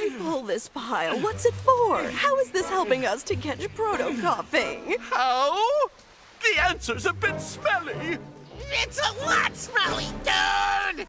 Why pull this pile? What's it for? How is this helping us to catch proto-coughing? How? The answer's a bit smelly. It's a lot smelly,